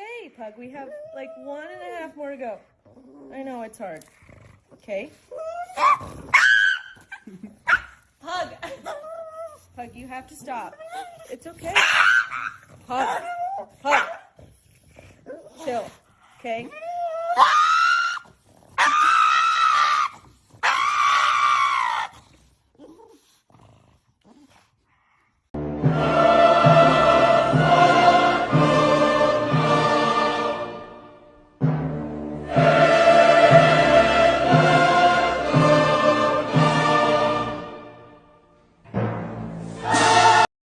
okay, Pug. We have like one and a half more to go. I know it's hard. Okay. Pug. Pug, you have to stop. It's okay. Pug. Pug. Chill. Okay.